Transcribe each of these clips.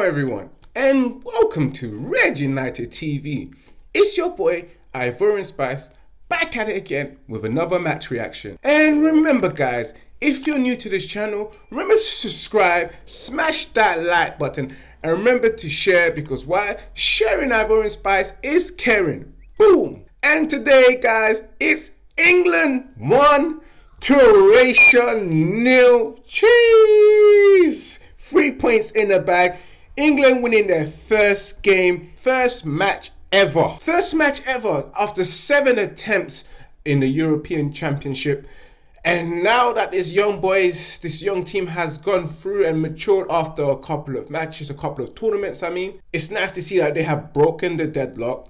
Hello, everyone, and welcome to Red United TV. It's your boy Ivorian Spice back at it again with another match reaction. And remember, guys, if you're new to this channel, remember to subscribe, smash that like button, and remember to share because why? Sharing Ivorian Spice is caring. Boom! And today, guys, it's England 1, Croatia nil. Cheese! Three points in the bag. England winning their first game, first match ever. First match ever after seven attempts in the European Championship. And now that this young boys, this young team has gone through and matured after a couple of matches, a couple of tournaments, I mean, it's nice to see that they have broken the deadlock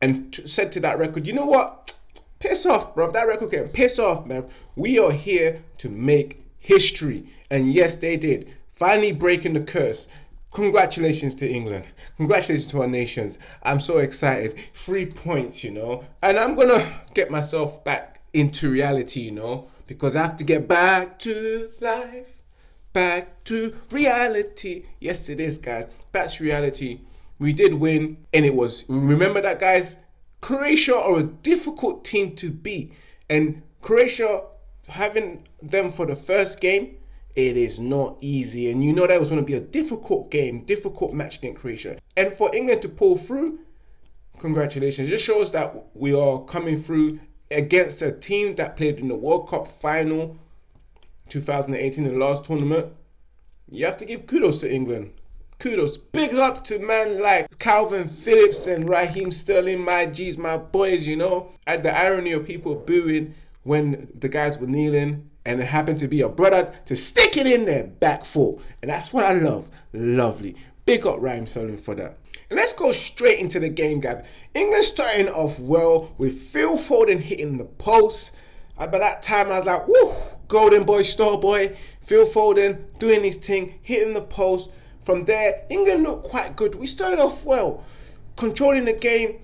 and said to that record, you know what? Piss off, bro. That record can piss off, man. We are here to make history. And yes, they did. Finally breaking the curse. Congratulations to England. Congratulations to our nations. I'm so excited. Three points, you know. And I'm going to get myself back into reality, you know, because I have to get back to life, back to reality. Yes, it is, guys. Back to reality. We did win, and it was, remember that, guys? Croatia are a difficult team to beat, and Croatia, having them for the first game, it is not easy. And you know that was going to be a difficult game, difficult match against Croatia. And for England to pull through, congratulations. It just shows that we are coming through against a team that played in the World Cup final 2018, the last tournament, you have to give kudos to England. Kudos. Big up to man like Kalvin Phillips and Raheem Sterling, my G's, my boys, you know. At the irony of people booing when the guys were kneeling and it happened to be a brother to stick it in their back foot. And that's what I love. Lovely. Big up Raheem Sterling for that. And let's go straight into the game, Gab. England starting off well with Phil Foden hitting the post. Uh, by that time, I was like, woo, golden boy, star boy. Phil Foden doing his thing, hitting the post. From there, England looked quite good. We started off well, controlling the game,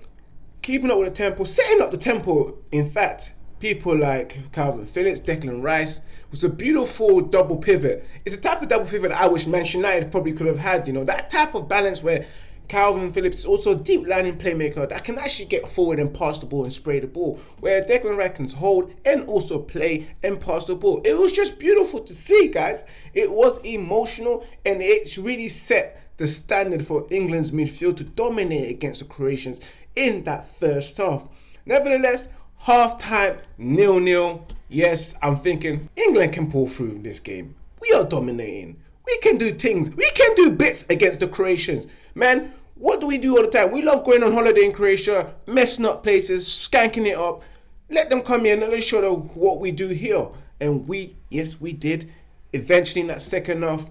keeping up with the tempo, setting up the tempo. In fact, people like Kalvin Phillips, Declan Rice, was a beautiful double pivot. It's a type of double pivot I wish Manchester United probably could have had, you know, that type of balance where Kalvin Phillips is also a deep lying playmaker that can actually get forward and pass the ball and spray the ball, where Declan Rice can hold and also play and pass the ball. It was just beautiful to see, guys. It was emotional and it's really set the standard for England's midfield to dominate against the Croatians in that first half. Nevertheless, half time nil nil. Yes, I'm thinking England can pull through in this game. We are dominating. We can do things. We can do bits against the Croatians. Man, what do we do all the time? We love going on holiday in Croatia, messing up places, skanking it up. Let them come here and let's show them what we do here. And we, yes, we did. Eventually in that second half,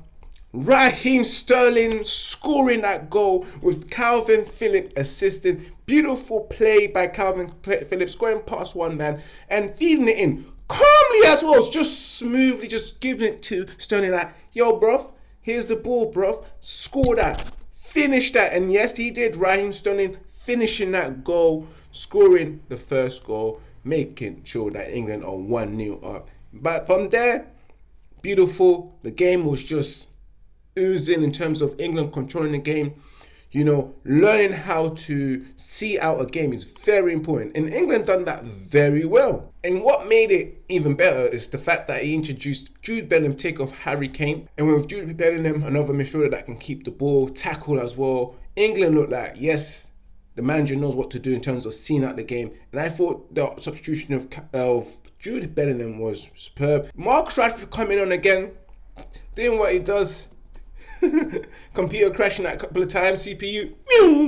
Raheem Sterling scoring that goal with Kalvin Phillips assisting. Beautiful play by Kalvin Phillips, going past one man and feeding it in calmly as well. Just smoothly, just giving it to Sterling like, yo, bruv, here's the ball, bruv. Score that finish that. And yes, he did. Raheem Sterling finishing that goal, scoring the first goal, making sure that England are 1 0 up. But from there, beautiful. The game was just oozing in terms of England controlling the game you know, learning how to see out a game is very important. And England done that very well. And what made it even better is the fact that he introduced Jude Bellingham take off Harry Kane. And with Jude Bellingham, another midfielder that can keep the ball, tackle as well, England looked like, yes, the manager knows what to do in terms of seeing out the game. And I thought the substitution of, of Jude Bellingham was superb. Marcus Rashford coming on again, doing what he does Computer crashing that a couple of times, CPU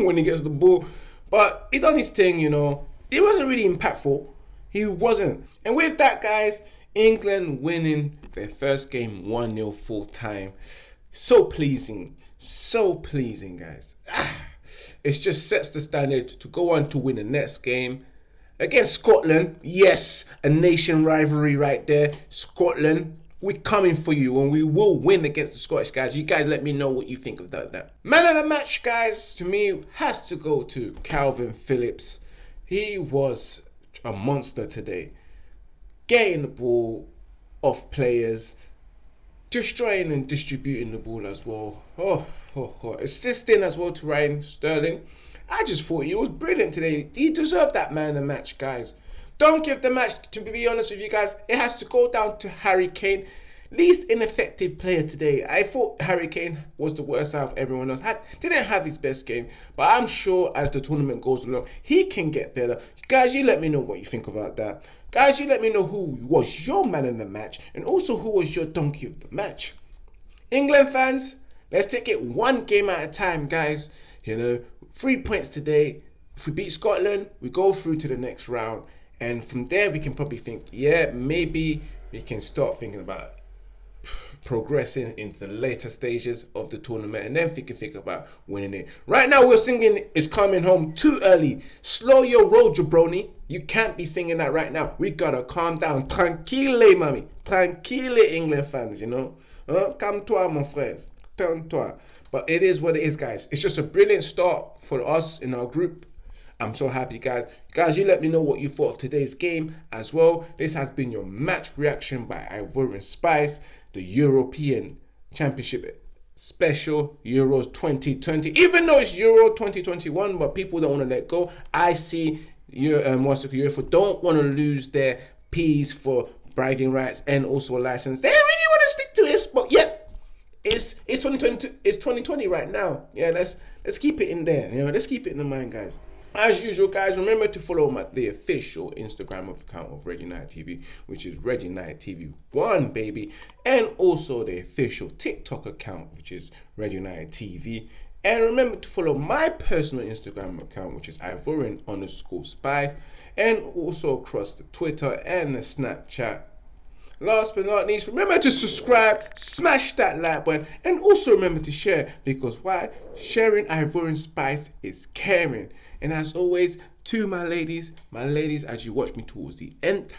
when he gets the ball. But he done his thing, you know. It wasn't really impactful. He wasn't. And with that, guys, England winning their first game 1 0 full time. So pleasing. So pleasing, guys. Ah, it just sets the standard to go on to win the next game against Scotland. Yes, a nation rivalry right there. Scotland we're coming for you and we will win against the Scottish guys. You guys let me know what you think of that. Man of the match, guys, to me, has to go to Kalvin Phillips. He was a monster today. Getting the ball off players, destroying and distributing the ball as well. Oh, oh, oh, assisting as well to Ryan Sterling. I just thought he was brilliant today. He deserved that man of the match, guys. Don't give the match, to be honest with you guys, it has to go down to Harry Kane. Least ineffective player today. I thought Harry Kane was the worst out of everyone else. Had, didn't have his best game, but I'm sure as the tournament goes along, he can get better. Guys, you let me know what you think about that. Guys, you let me know who was your man in the match and also who was your donkey of the match. England fans, let's take it one game at a time, guys. You know, three points today. If we beat Scotland, we go through to the next round. And from there, we can probably think, yeah, maybe we can start thinking about progressing into the later stages of the tournament and then we can think about winning it. Right now, we're singing It's Coming Home too early. Slow your roll, jabroni. You can't be singing that right now. We gotta calm down. Tranquille, mommy. Tranquille, England fans, you know. Uh, calme-toi, mon frère. Calme-toi. But it is what it is, guys. It's just a brilliant start for us in our group. I'm so happy, guys. Guys, you let me know what you thought of today's game as well. This has been your match reaction by Ivorian Spice, the European Championship special Euros 2020. Even though it's Euro 2021, but people don't want to let go. I see you, um, what's UEFA don't want to lose their P's for bragging rights and also a license. They really want to stick to this, but yeah, it's it's 2020. It's 2020 right now. Yeah, let's let's keep it in there. You know, let's keep it in the mind, guys. As usual, guys, remember to follow my, the official Instagram account of Red United TV, which is Red United TV One, baby, and also the official TikTok account, which is Red United TV. And remember to follow my personal Instagram account, which is Ivorian underscore Spice, and also across the Twitter and the Snapchat. Last but not least, remember to subscribe, smash that like button, and also remember to share because why? Sharing Ivorian Spice is caring. And as always, to my ladies, my ladies, as you watch me towards the end,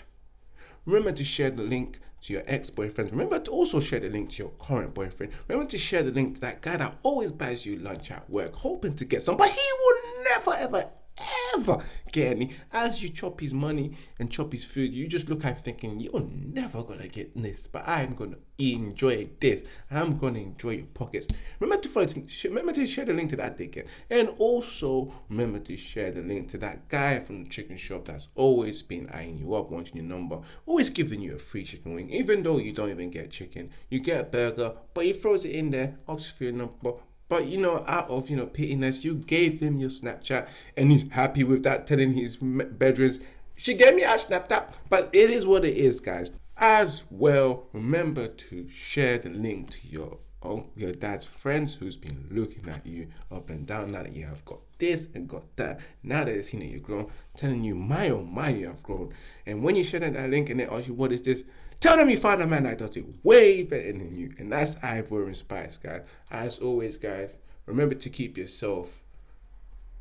remember to share the link to your ex-boyfriend. Remember to also share the link to your current boyfriend. Remember to share the link to that guy that always buys you lunch at work, hoping to get some, but he will never ever ever get any. As you chop his money and chop his food, you just look at him thinking, you're never gonna get this, but I'm gonna enjoy this. I'm gonna enjoy your pockets. Remember to follow, remember to share the link to that ticket, and also remember to share the link to that guy from the chicken shop that's always been eyeing you up, wanting your number, always giving you a free chicken wing, even though you don't even get chicken. You get a burger, but he throws it in there, asks for your number but you know, out of you know pittiness, you gave him your Snapchat, and he's happy with that. Telling his bedrooms, she gave me a Snapchat, but it is what it is, guys. As well, remember to share the link to your your dad's friends who's been looking at you up and down now that you have got this and got that. Now that they've seen that you've grown, telling you my oh my you have grown. And when you share that link and they ask you what is this, Tell them you found a man that does it way better than you. And that's Ivorian Spice, guys. As always, guys, remember to keep yourself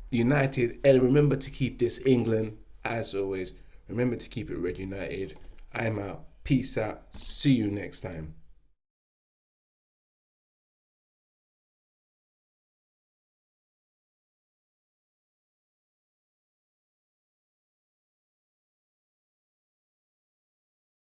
united and remember to keep this England. As always, remember to keep it Red United. I'm out. Peace out. See you next time.